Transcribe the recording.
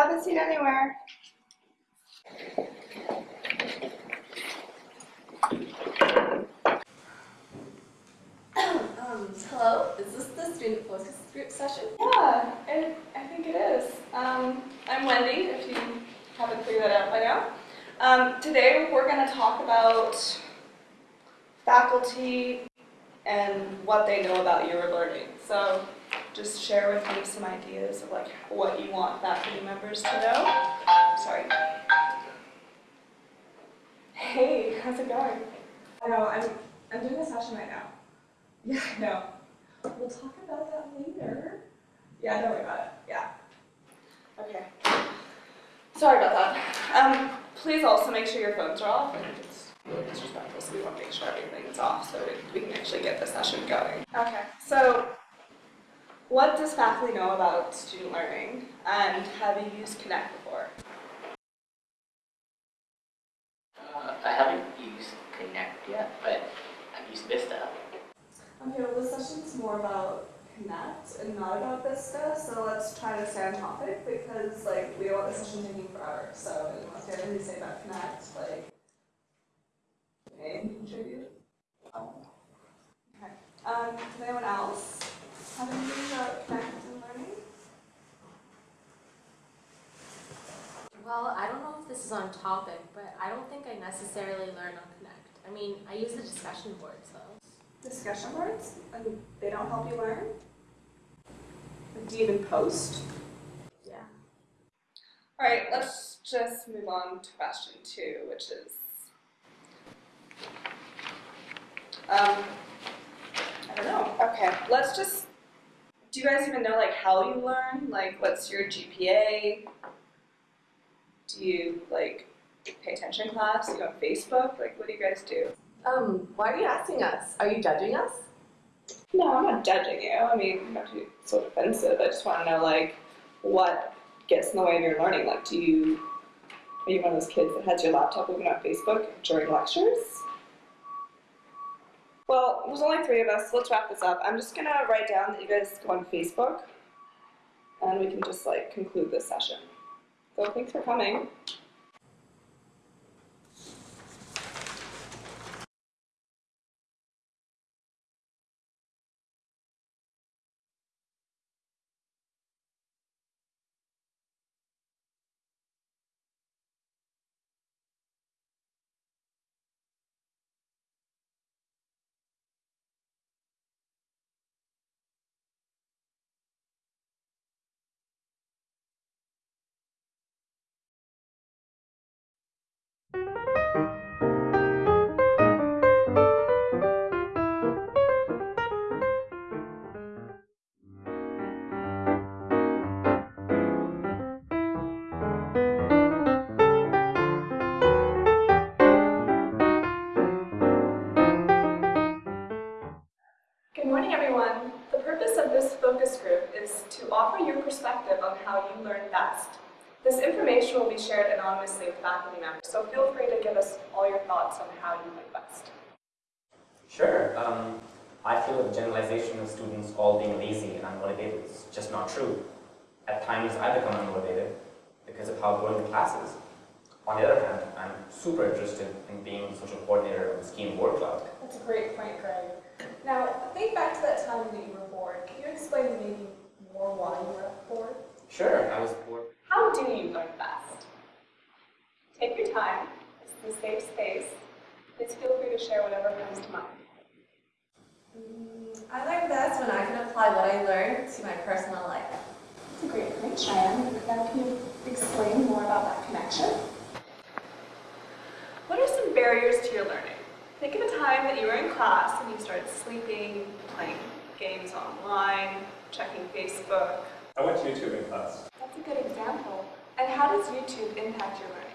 Have a seat anywhere. Um, hello, is this the student focus group session? Yeah, I, I think it is. Um, I'm Wendy, if you haven't figured that out by now. Um, today we're going to talk about faculty and what they know about your learning. So just share with me some ideas of like what you want faculty members to know. Sorry. Hey, how's it going? I know, I'm, I'm doing a session right now. Yeah, I know. We'll talk about that later. Yeah, don't worry about it. Yeah. Okay. Sorry about that. Um, please also make sure your phones are off. I think it's really disrespectful, so we want to make sure everything is off so we can actually get the session going. Okay, so what does faculty know about student learning and have you used Connect before? Uh, I haven't used Connect yet, but I've used Vista. Okay, well this session's more about Connect and not about Vista, so let's try to stay on topic because like we don't want the session taking forever. So unless you have anything to say about Connect, like may contribute. Oh. Okay. Um, does anyone else have anything about Connect and learning? Well, I don't know if this is on topic, but I don't think I necessarily learn on Connect. I mean, I use the discussion boards though. Discussion boards, and they don't help you learn? Do you even post? Yeah. All right, let's just move on to question two, which is, um, I don't know. Okay, let's just, do you guys even know like how you learn? Like, what's your GPA? Do you like pay attention class? Do you on Facebook? Like, what do you guys do? Um, why are you asking us? Are you judging us? No, I'm not judging you. I mean, not to be so defensive. I just want to know like what gets in the way of your learning. Like, do you are you one of those kids that has your laptop open on Facebook during lectures? Well, there's only three of us. So let's wrap this up. I'm just gonna write down that you guys go on Facebook, and we can just like conclude this session. So thanks for coming. Offer your perspective on how you learn best. This information will be shared anonymously with faculty members, so feel free to give us all your thoughts on how you learn best. Sure. Um, I feel the generalization of students all being lazy and unmotivated is just not true. At times, I become unmotivated because of how boring the class is. On the other hand, I'm super interested in being the social coordinator of the Scheme Board Club. That's a great point, Greg. Now, think back to that time that you were bored. Can you explain maybe more why you were bored? Sure, I was bored. How do you learn best? Take your time. This is a safe space. Please feel free to share whatever comes to mind. Mm, I learn best when I can apply what I learned to my personal life. That's a great point, Cheyenne. Now, can you explain more about that connection? What are some barriers to your learning? Think of a time that you were in class and you started sleeping, playing games online, checking Facebook. I went to YouTube in class. That's a good example. And how does YouTube impact your learning?